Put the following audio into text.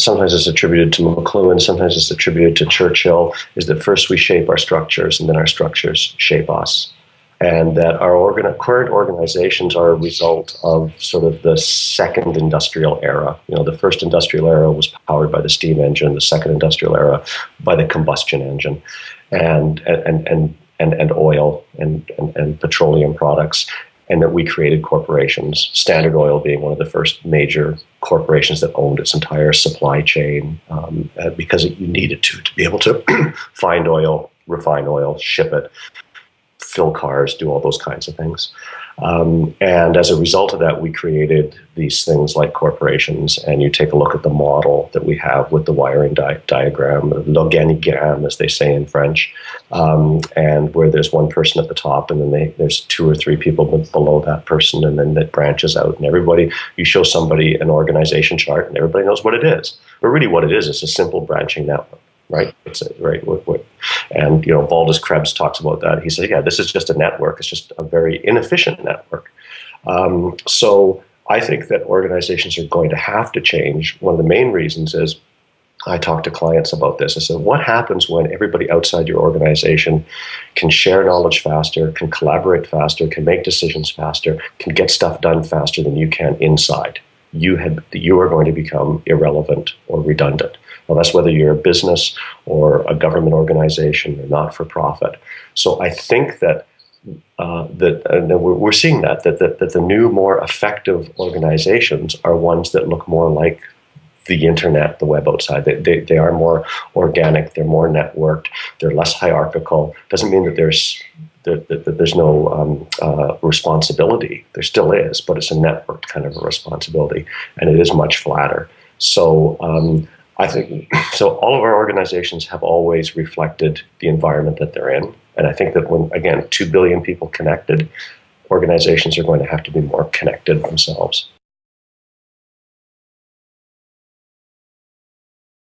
sometimes it's attributed to McLuhan, sometimes it's attributed to Churchill, is that first we shape our structures and then our structures shape us. And that our organ- current organizations are a result of sort of the second industrial era. You know, the first industrial era was powered by the steam engine, the second industrial era by the combustion engine, and and and and, and oil and, and, and petroleum products and that we created corporations, Standard Oil being one of the first major corporations that owned its entire supply chain um, uh, because you needed to to be able to find oil, refine oil, ship it, fill cars, do all those kinds of things. Um, and as a result of that, we created these things like corporations. And you take a look at the model that we have with the wiring di diagram, l'organigramme, as they say in French, um, and where there's one person at the top, and then they, there's two or three people below that person, and then it branches out. And everybody, you show somebody an organization chart, and everybody knows what it is. But really, what it is, is a simple branching network right? It's right. What, what, and you know, Valdis Krebs talks about that. He says, "Yeah, this is just a network. It's just a very inefficient network." Um, so I think that organizations are going to have to change. One of the main reasons is I talk to clients about this. I said, what happens when everybody outside your organization can share knowledge faster, can collaborate faster, can make decisions faster, can get stuff done faster than you can inside? You had you are going to become irrelevant or redundant. Well, that's whether you're a business or a government organization or not for profit. So I think that uh, that we're, we're seeing that, that, that that the new, more effective organizations are ones that look more like the internet, the web outside. They, they, they are more organic, they're more networked, they're less hierarchical. Doesn't mean that there's that, that, that there's no um, uh, responsibility. There still is, but it's a networked kind of a responsibility, and it is much flatter. So um, I think so. All of our organizations have always reflected the environment that they're in, and I think that when again two billion people connected, organizations are going to have to be more connected themselves.